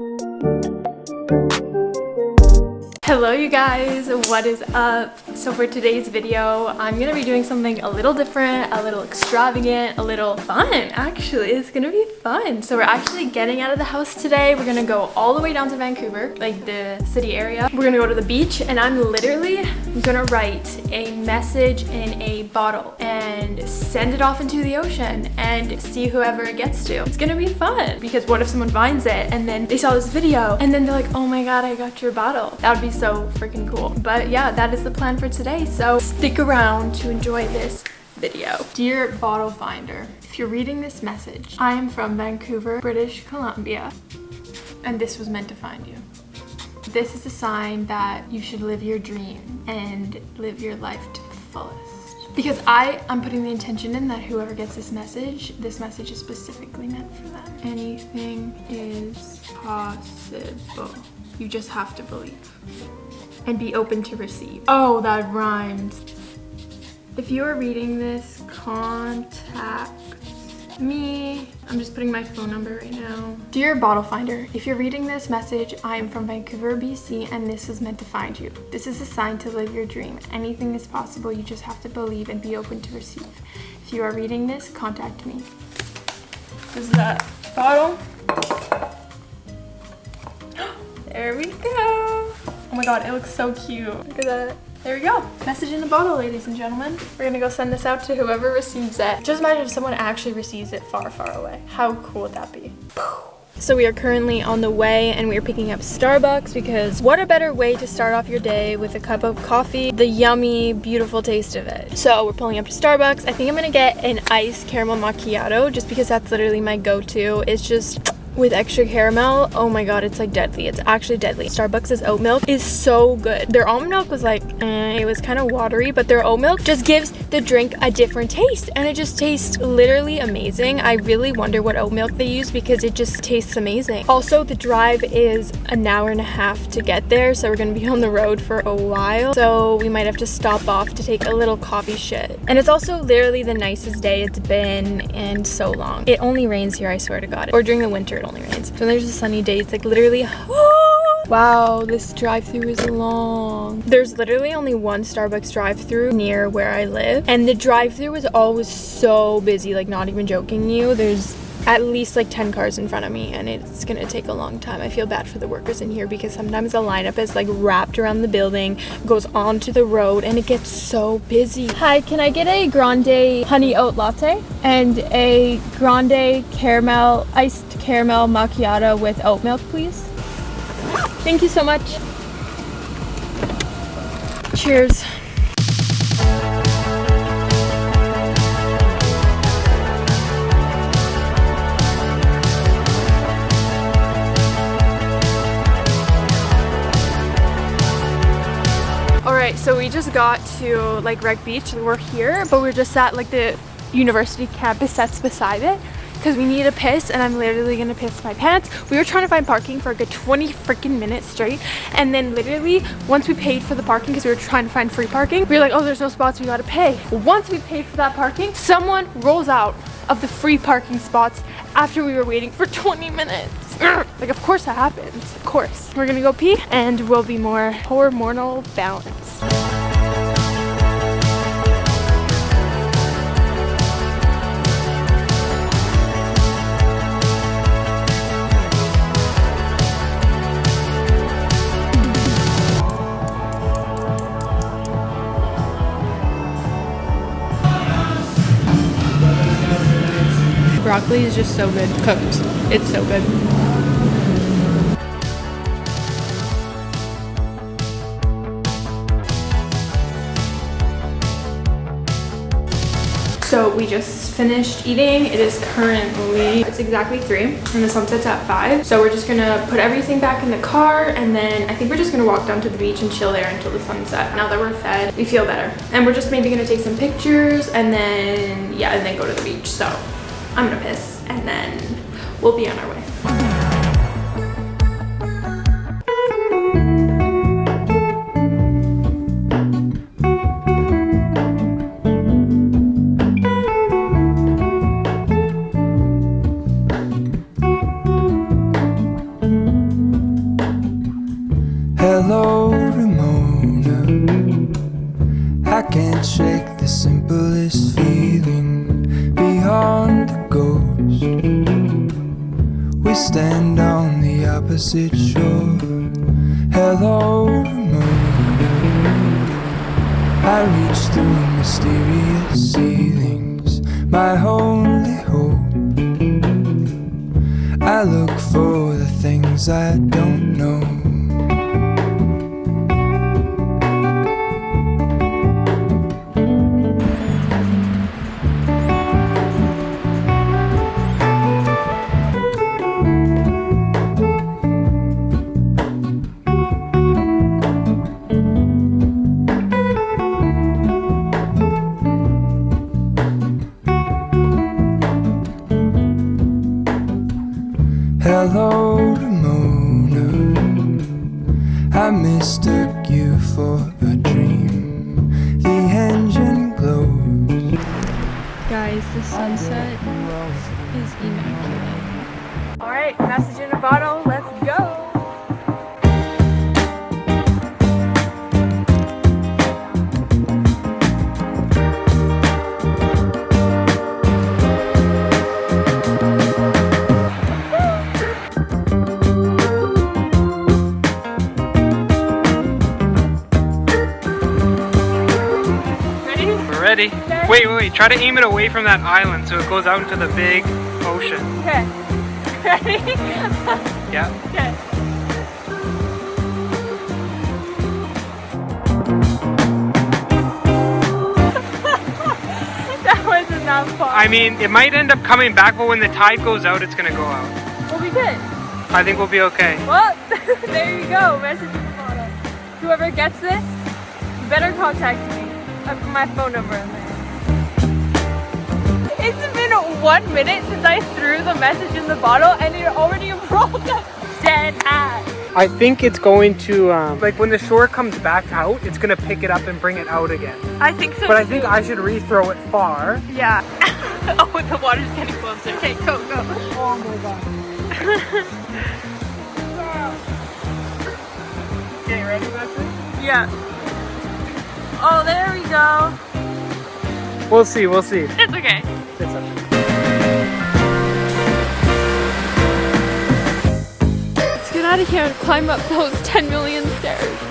Thank you. Hello you guys, what is up? So for today's video, I'm gonna be doing something a little different, a little extravagant, a little fun actually. It's gonna be fun. So we're actually getting out of the house today. We're gonna go all the way down to Vancouver, like the city area. We're gonna go to the beach and I'm literally gonna write a message in a bottle and send it off into the ocean and see whoever it gets to. It's gonna be fun because what if someone finds it and then they saw this video and then they're like, oh my god, I got your bottle. That would be so freaking cool. But yeah, that is the plan for today. So stick around to enjoy this video. Dear bottle finder, if you're reading this message, I am from Vancouver, British Columbia, and this was meant to find you. This is a sign that you should live your dream and live your life to the fullest. Because I am putting the intention in that whoever gets this message, this message is specifically meant for them. Anything is possible. You just have to believe and be open to receive. Oh, that rhymed. If you are reading this, contact me. I'm just putting my phone number right now. Dear Bottle Finder, if you're reading this message, I am from Vancouver, BC, and this was meant to find you. This is a sign to live your dream. Anything is possible, you just have to believe and be open to receive. If you are reading this, contact me. This is that bottle. There we go. Oh my god, it looks so cute. Look at that. There we go. Message in a bottle, ladies and gentlemen. We're gonna go send this out to whoever receives it. Just imagine if someone actually receives it far, far away. How cool would that be? So we are currently on the way and we are picking up Starbucks because what a better way to start off your day with a cup of coffee, the yummy, beautiful taste of it. So we're pulling up to Starbucks. I think I'm gonna get an iced caramel macchiato just because that's literally my go-to. It's just with extra caramel. Oh my god it's like deadly. It's actually deadly. Starbucks' oat milk is so good. Their almond milk was like eh, it was kind of watery but their oat milk just gives the drink a different taste and it just tastes literally amazing. I really wonder what oat milk they use because it just tastes amazing. Also the drive is an hour and a half to get there so we're gonna be on the road for a while. So we might have to stop off to take a little coffee shit. And it's also literally the nicest day it's been in so long. It only rains here i swear to god. Or during the winter only rains. So there's a sunny day, it's like literally, wow, this drive-through is long. There's literally only one Starbucks drive-through near where I live. And the drive-through is always so busy, like not even joking you. There's at least like 10 cars in front of me and it's gonna take a long time. I feel bad for the workers in here because sometimes the lineup is like wrapped around the building, goes onto the road and it gets so busy. Hi, can I get a grande honey oat latte and a grande caramel, iced caramel macchiato with oat milk, please? Thank you so much. Cheers. So we just got to like Wreck Beach. And we're here, but we're just at like the university campus that's beside it because we need a piss and I'm literally gonna piss my pants. We were trying to find parking for a good 20 freaking minutes straight and then literally once we paid for the parking because we were trying to find free parking, we were like, oh, there's no spots, we gotta pay. Once we paid for that parking, someone rolls out of the free parking spots after we were waiting for 20 minutes. Like, of course that happens, of course. We're gonna go pee and we'll be more hormonal balanced. Broccoli is just so good cooked. It's so good. So we just finished eating. It is currently, it's exactly three and the sunset's at five. So we're just gonna put everything back in the car and then I think we're just gonna walk down to the beach and chill there until the sunset. Now that we're fed, we feel better. And we're just maybe gonna take some pictures and then, yeah, and then go to the beach. So I'm gonna piss and then we'll be on our way. Hello, Ramona. I can't shake the simplest feeling beyond the ghost We stand on the opposite shore. Hello moon. I reach through mysterious ceilings My only hope. I look for the things I don't know. Mistook you for a dream. The engine glows. Guys, the sunset is immaculate. All right, message in a bottle. Ready? We're ready. Wait, wait, wait. Try to aim it away from that island so it goes out into the big ocean. Okay. Ready? Yeah. okay. that wasn't that far. I mean, it might end up coming back, but when the tide goes out, it's gonna go out. we'll be good. I think we'll be okay. Well, there you go. Message in the bottle. Whoever gets this, you better contact me. I put my phone number in there. It's been one minute since I threw the message in the bottle and it already rolled up dead ass. I think it's going to, um, like when the shore comes back out, it's gonna pick it up and bring it out again. I think so But I too. think I should re-throw it far. Yeah. oh, the water's getting closer. Okay, go, go. Oh my god. Okay, ready, Leslie? Yeah. Oh, there we go. We'll see, we'll see. It's okay. It's okay. Let's get out of here and climb up those 10 million stairs.